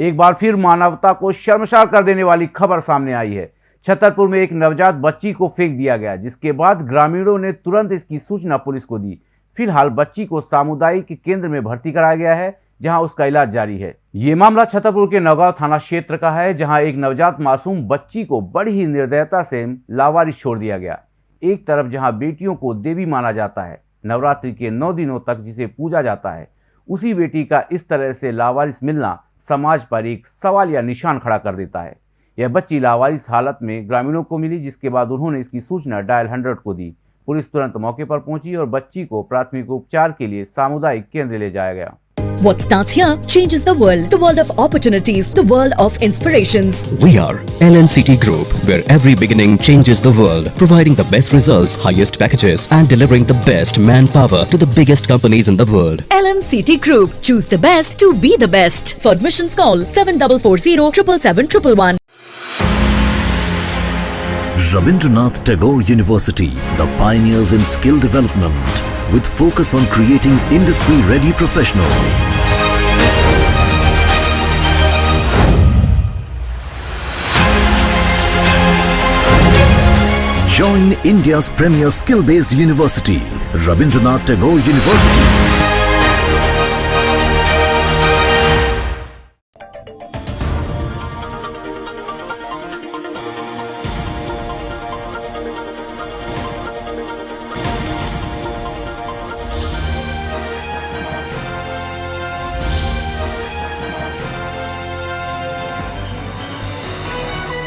एक बार फिर मानवता को शर्मसार कर देने वाली खबर सामने आई है। छतरपुर में एक नवजात बच्ची को फेंक दिया गया, जिसके बाद ग्रामीणों ने तुरंत इसकी सूचना पुलिस को दी। फ़िलहाल बच्ची को सामुदायिक केंद्र में भर्ती कराया गया है, जहाँ उसका इलाज जारी है। ये मामला छतरपुर के नौगांव थाना क्षेत्र का है, जहाँ एक नवजात मासूम बच्ची को बड़ी ही निर्दयता से लावारिस छोड़ दिया गया। एक तरफ़ जहाँ बेटियों को देवी माना जाता है, नवरात्रि के नौ दिनों तक जिसे पूजा जाता है, उसी बेटी का इस तरह से लावारिस मिलना समाज पर एक सवाल या निशान खड़ा कर देता है। यह बच्ची लावारिस हालत में ग्रामीणों को मिली, जिसके बाद उन्होंने इसकी सूचना डायल हंड्रेड को दी। पुलिस तुरंत मौके पर पहुँची और बच्ची को प्राथमिक उपचार के लिए सामुदायिक केंद्र ले जाया गया। What starts here changes the world. The world of opportunities, the world of inspirations. We are LNCT Group, where every beginning changes the world, providing the best results, highest packages, and delivering the best manpower to the biggest companies in the world. LNCT Group. Choose the best to be the best. For admissions call 7440 777 Rabindranath Tagore University, the pioneers in skill development, with focus on creating industry-ready professionals. Join India's premier skill-based university, Rabindranath Tagore University.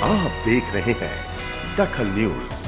आप देख रहे हैं दखल news.